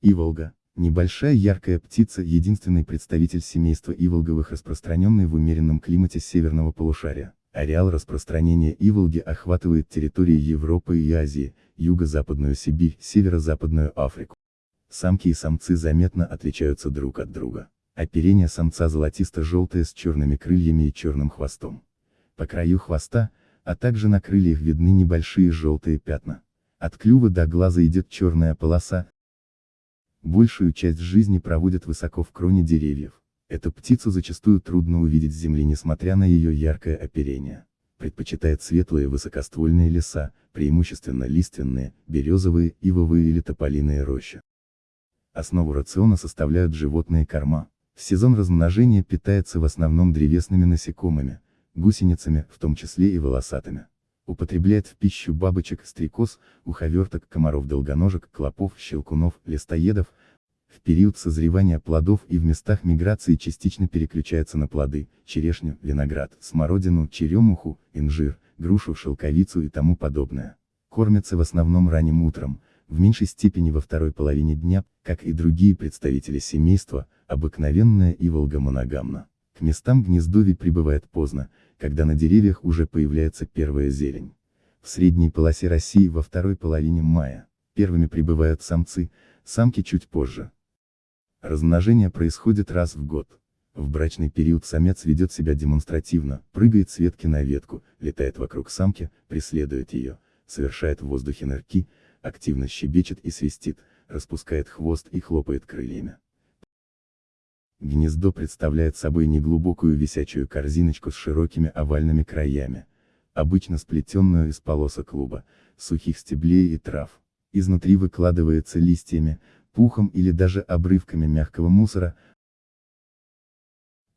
Иволга. Небольшая яркая птица, единственный представитель семейства иволговых, распространенный в умеренном климате северного полушария. Ареал распространения иволги охватывает территории Европы и Азии, юго-западную Сибирь, северо-западную Африку. Самки и самцы заметно отличаются друг от друга. Оперение самца золотисто-желтое с черными крыльями и черным хвостом. По краю хвоста, а также на крыльях видны небольшие желтые пятна. От клюва до глаза идет черная полоса. Большую часть жизни проводят высоко в кроне деревьев. Эту птицу зачастую трудно увидеть с земли несмотря на ее яркое оперение. Предпочитает светлые высокоствольные леса, преимущественно лиственные, березовые, ивовые или тополиные рощи. Основу рациона составляют животные корма. В сезон размножения питается в основном древесными насекомыми, гусеницами, в том числе и волосатыми. Употребляет в пищу бабочек, стрекоз, уховерток, комаров-долгоножек, клопов, щелкунов, листоедов. В период созревания плодов и в местах миграции частично переключается на плоды, черешню, виноград, смородину, черемуху, инжир, грушу, шелковицу и тому подобное. Кормятся в основном ранним утром, в меньшей степени во второй половине дня, как и другие представители семейства, обыкновенная и моногамна. Местам гнездовий прибывает поздно, когда на деревьях уже появляется первая зелень. В средней полосе России во второй половине мая. Первыми прибывают самцы, самки чуть позже. Размножение происходит раз в год. В брачный период самец ведет себя демонстративно, прыгает с ветки на ветку, летает вокруг самки, преследует ее, совершает в воздухе нырки, активно щебечет и свистит, распускает хвост и хлопает крыльями. Гнездо представляет собой неглубокую висячую корзиночку с широкими овальными краями, обычно сплетенную из полосок клуба, сухих стеблей и трав. Изнутри выкладывается листьями, пухом или даже обрывками мягкого мусора.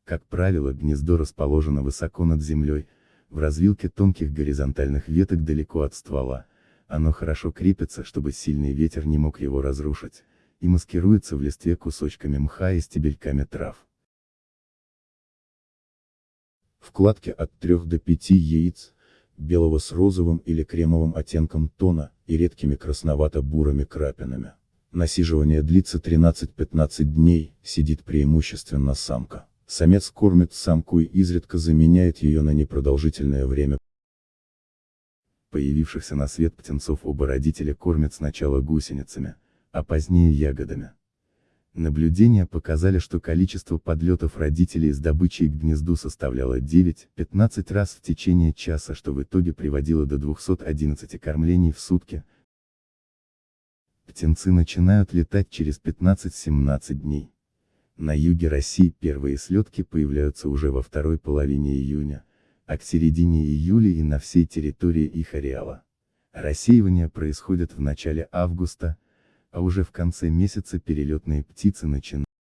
Как правило, гнездо расположено высоко над землей, в развилке тонких горизонтальных веток далеко от ствола. Оно хорошо крепится, чтобы сильный ветер не мог его разрушить и маскируется в листве кусочками мха и стебельками трав. Вкладки от 3 до 5 яиц, белого с розовым или кремовым оттенком тона, и редкими красновато-бурыми крапинами. Насиживание длится 13-15 дней, сидит преимущественно самка. Самец кормит самку и изредка заменяет ее на непродолжительное время. Появившихся на свет птенцов оба родителя кормят сначала гусеницами, а позднее ягодами. Наблюдения показали, что количество подлетов родителей с добычей к гнезду составляло 9-15 раз в течение часа, что в итоге приводило до 211 кормлений в сутки. Птенцы начинают летать через 15-17 дней. На юге России первые слетки появляются уже во второй половине июня, а к середине июля и на всей территории их ареала. Рассеивание происходит в начале августа, а уже в конце месяца перелетные птицы начинают